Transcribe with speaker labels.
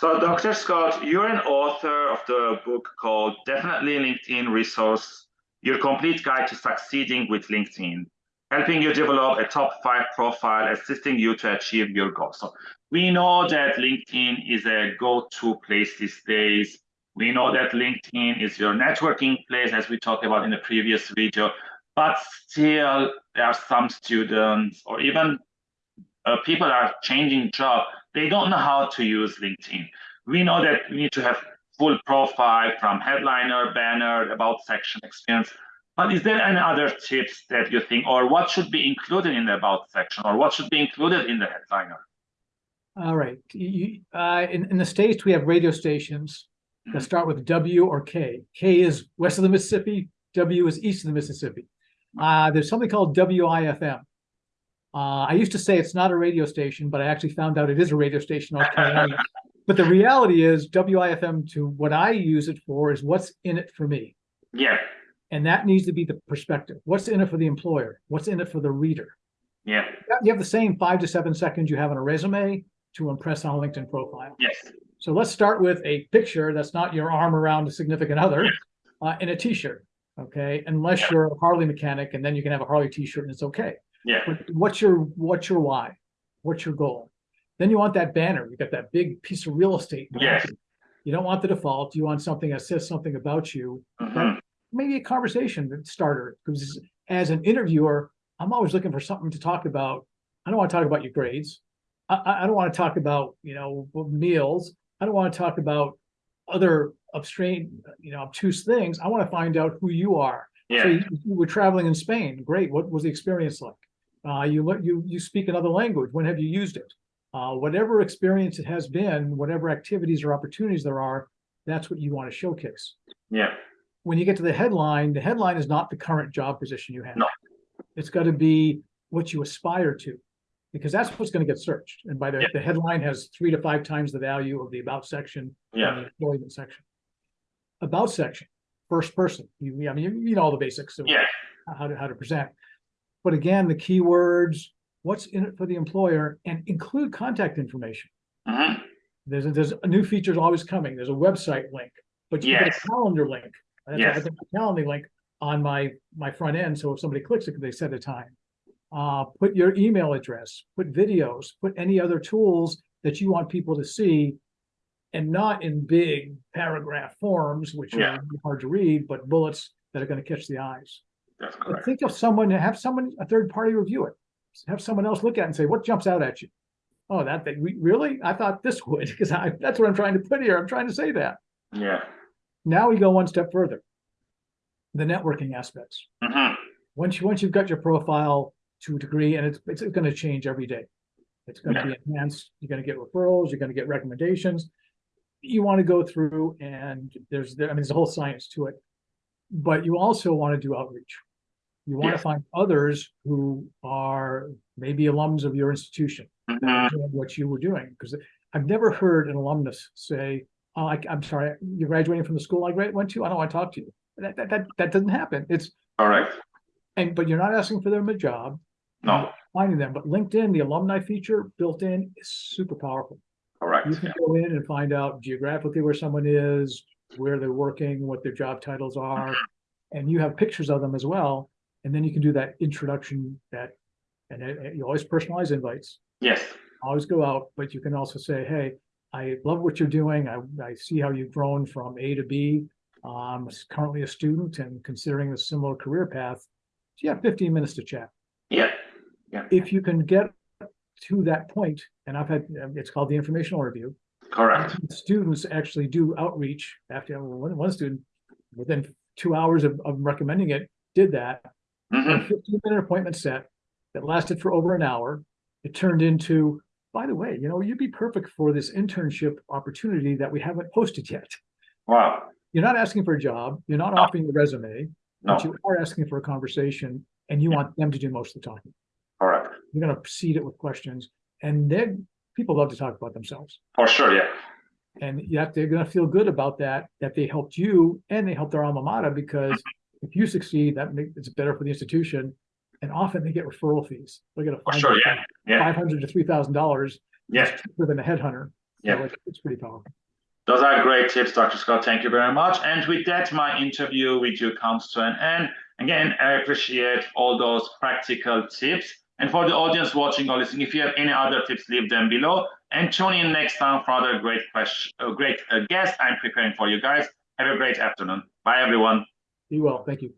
Speaker 1: So, Dr. Scott, you're an author of the book called Definitely LinkedIn Resource Your Complete Guide to Succeeding with LinkedIn, helping you develop a top five profile, assisting you to achieve your goals. So, we know that LinkedIn is a go to place these days. We know that LinkedIn is your networking place, as we talked about in the previous video, but still, there are some students or even uh, people are changing job they don't know how to use LinkedIn. We know that we need to have full profile from headliner, banner, about section experience. But is there any other tips that you think, or what should be included in the about section, or what should be included in the headliner?
Speaker 2: All right. You, uh, in, in the States, we have radio stations that mm-hmm. start with W or K. K is west of the Mississippi, W is east of the Mississippi. Uh, there's something called WIFM. Uh, I used to say it's not a radio station, but I actually found out it is a radio station. But the reality is WIFM to what I use it for is what's in it for me.
Speaker 1: Yeah.
Speaker 2: And that needs to be the perspective. What's in it for the employer? What's in it for the reader?
Speaker 1: Yeah.
Speaker 2: You have the same five to seven seconds you have on a resume to impress on a LinkedIn profile.
Speaker 1: Yes.
Speaker 2: So let's start with a picture that's not your arm around a significant other uh, in a t-shirt. Okay. Unless you're a Harley mechanic and then you can have a Harley t-shirt and it's okay.
Speaker 1: Yeah.
Speaker 2: What's your what's your why? What's your goal? Then you want that banner. You got that big piece of real estate.
Speaker 1: Yes.
Speaker 2: You don't want the default. You want something that says something about you.
Speaker 1: Mm-hmm.
Speaker 2: Maybe a conversation starter. Because as an interviewer, I'm always looking for something to talk about. I don't want to talk about your grades. I, I don't want to talk about you know meals. I don't want to talk about other obscene, you know, obtuse things. I want to find out who you are.
Speaker 1: Yeah.
Speaker 2: So you, you were traveling in Spain. Great. What was the experience like? Uh, you you you speak another language. When have you used it? Uh, whatever experience it has been, whatever activities or opportunities there are, that's what you want to showcase.
Speaker 1: Yeah.
Speaker 2: When you get to the headline, the headline is not the current job position you have.
Speaker 1: No.
Speaker 2: It's got to be what you aspire to, because that's what's going to get searched. And by the,
Speaker 1: yeah.
Speaker 2: the headline has three to five times the value of the about section
Speaker 1: yeah.
Speaker 2: the employment section. About section, first person. You, I mean, you, you know all the basics of
Speaker 1: yeah.
Speaker 2: how to how to present. But again, the keywords, what's in it for the employer, and include contact information.
Speaker 1: Mm-hmm.
Speaker 2: There's a, there's a new features always coming. There's a website link, but you
Speaker 1: yes.
Speaker 2: get a calendar link.
Speaker 1: Yes.
Speaker 2: I have a calendar link on my my front end, so if somebody clicks it, they set a time. Uh, put your email address, put videos, put any other tools that you want people to see, and not in big paragraph forms, which
Speaker 1: yeah.
Speaker 2: are hard to read, but bullets that are going to catch the eyes.
Speaker 1: That's correct.
Speaker 2: Think of someone, have someone, a third party review it. Have someone else look at it and say, what jumps out at you? Oh, that thing, really? I thought this would, because I that's what I'm trying to put here. I'm trying to say that.
Speaker 1: Yeah.
Speaker 2: Now we go one step further. The networking aspects.
Speaker 1: Mm-hmm.
Speaker 2: Once you once you've got your profile to a degree, and it's it's going to change every day. It's going
Speaker 1: Yeah.
Speaker 2: to be enhanced. You're going to get referrals. You're going to get recommendations. You want to go through, and there's there, I mean, there's a whole science to it. But you also want to do outreach. You want
Speaker 1: Yeah.
Speaker 2: to find others who are maybe alums of your institution that
Speaker 1: Mhm.
Speaker 2: what you were doing. Because I've never heard an alumnus say, "Oh, I, I'm sorry, you're graduating from the school I went to. I don't want to talk to you." That that that, that doesn't happen. It's
Speaker 1: all right.
Speaker 2: and but you're not asking for them a job,
Speaker 1: No.
Speaker 2: finding them. But LinkedIn, the alumni feature built in is super powerful. All
Speaker 1: right.
Speaker 2: You can go in and find out geographically where someone is, where they're working, what their job titles are, and you have pictures of them as well. And then you can do that introduction that, and it- it- you always personalize invites,
Speaker 1: Yes.
Speaker 2: always go out, but you can also say, hey, I love what you're doing. I, I see how you've grown from A to B. I'm currently a student and considering a similar career path. Do you have 15 minutes to chat?
Speaker 1: Yeah. Yeah.
Speaker 2: If you can get to that point, and I've had, um, it's called the informational review,
Speaker 1: Correct.
Speaker 2: students actually do outreach after one, one student within two hours of, of recommending it did that a
Speaker 1: Mm-hmm.
Speaker 2: 15 minute appointment set that lasted for over an hour it turned into by the way you know you'd be perfect for this internship opportunity that we haven't posted yet
Speaker 1: Wow.
Speaker 2: you're not asking for a job you're not
Speaker 1: No.
Speaker 2: offering a resume
Speaker 1: No.
Speaker 2: but you are asking for a conversation and you want them to do most of the talking
Speaker 1: All right.
Speaker 2: you're going to seed it with questions and then people love to talk about themselves
Speaker 1: For sure. Yeah.
Speaker 2: and you have, they're going to feel good about that that they helped you and they helped their alma mater because if you succeed that makes it's better for the institution and often they get referral fees they get a
Speaker 1: sure. Yeah. Yeah.
Speaker 2: 500 to 3000 dollars
Speaker 1: Yeah.
Speaker 2: cheaper than a headhunter
Speaker 1: Yeah.
Speaker 2: it's- It's pretty powerful.
Speaker 1: Those are great tips, Dr. Scott. Thank you very much. And with that, my interview with you comes to an end. Again, I appreciate all those practical tips. And for the audience watching or listening, if you have any other tips, leave them below. And tune in next time for other great question, uh, great uh, guest I'm preparing for you guys. Have a great afternoon. Bye, everyone.
Speaker 2: Be well. Thank you.